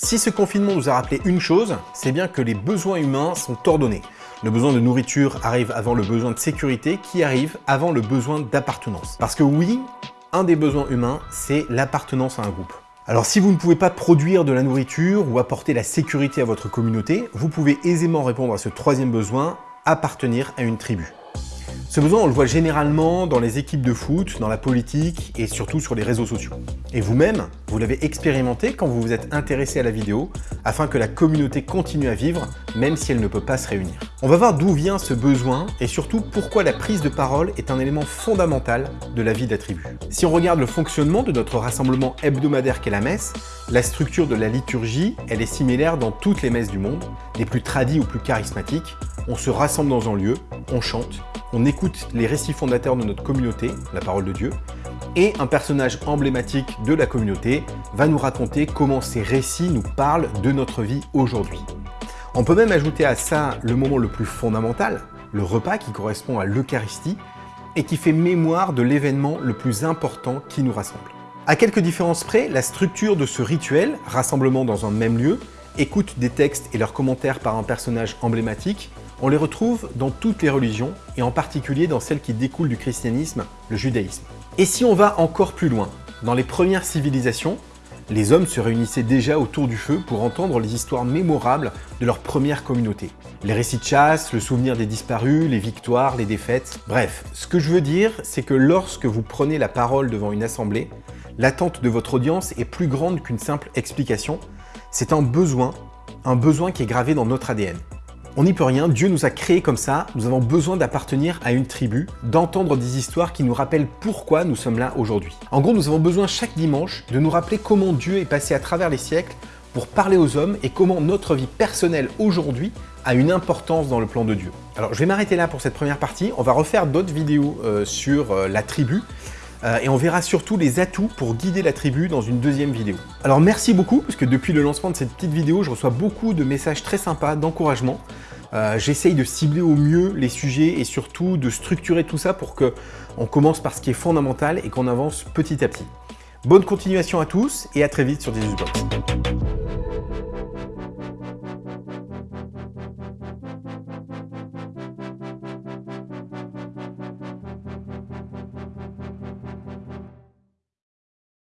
Si ce confinement nous a rappelé une chose, c'est bien que les besoins humains sont ordonnés. Le besoin de nourriture arrive avant le besoin de sécurité qui arrive avant le besoin d'appartenance. Parce que oui, un des besoins humains, c'est l'appartenance à un groupe. Alors si vous ne pouvez pas produire de la nourriture ou apporter la sécurité à votre communauté, vous pouvez aisément répondre à ce troisième besoin, appartenir à une tribu. Ce besoin, on le voit généralement dans les équipes de foot, dans la politique et surtout sur les réseaux sociaux. Et vous-même, vous, l'avez expérimenté quand vous vous êtes intéressé à la vidéo, afin que la communauté continue à vivre, même si elle ne peut pas se réunir. On va voir d'où vient ce besoin et surtout pourquoi la prise de parole est un élément fondamental de la vie tribu. Si on regarde le fonctionnement de notre rassemblement hebdomadaire qu'est la messe, la structure de la liturgie, elle est similaire dans toutes les messes du monde, les plus tradies ou plus charismatiques. On se rassemble dans un lieu, on chante, on écoute les récits fondateurs de notre communauté, la parole de Dieu, et un personnage emblématique de la communauté va nous raconter comment ces récits nous parlent de notre vie aujourd'hui. On peut même ajouter à ça le moment le plus fondamental, le repas qui correspond à l'Eucharistie et qui fait mémoire de l'événement le plus important qui nous rassemble. À quelques différences près, la structure de ce rituel, rassemblement dans un même lieu, écoute des textes et leurs commentaires par un personnage emblématique, on les retrouve dans toutes les religions, et en particulier dans celles qui découlent du christianisme, le judaïsme. Et si on va encore plus loin, dans les premières civilisations, les hommes se réunissaient déjà autour du feu pour entendre les histoires mémorables de leur première communauté. Les récits de chasse, le souvenir des disparus, les victoires, les défaites... Bref, ce que je veux dire, c'est que lorsque vous prenez la parole devant une assemblée, l'attente de votre audience est plus grande qu'une simple explication. C'est un besoin, un besoin qui est gravé dans notre ADN. On n'y peut rien, Dieu nous a créés comme ça, nous avons besoin d'appartenir à une tribu, d'entendre des histoires qui nous rappellent pourquoi nous sommes là aujourd'hui. En gros, nous avons besoin chaque dimanche de nous rappeler comment Dieu est passé à travers les siècles pour parler aux hommes et comment notre vie personnelle aujourd'hui a une importance dans le plan de Dieu. Alors je vais m'arrêter là pour cette première partie, on va refaire d'autres vidéos euh, sur euh, la tribu, euh, et on verra surtout les atouts pour guider la tribu dans une deuxième vidéo. Alors merci beaucoup, parce que depuis le lancement de cette petite vidéo, je reçois beaucoup de messages très sympas, d'encouragement. Euh, j'essaye de cibler au mieux les sujets et surtout de structurer tout ça pour qu'on commence par ce qui est fondamental et qu'on avance petit à petit. Bonne continuation à tous et à très vite sur Box.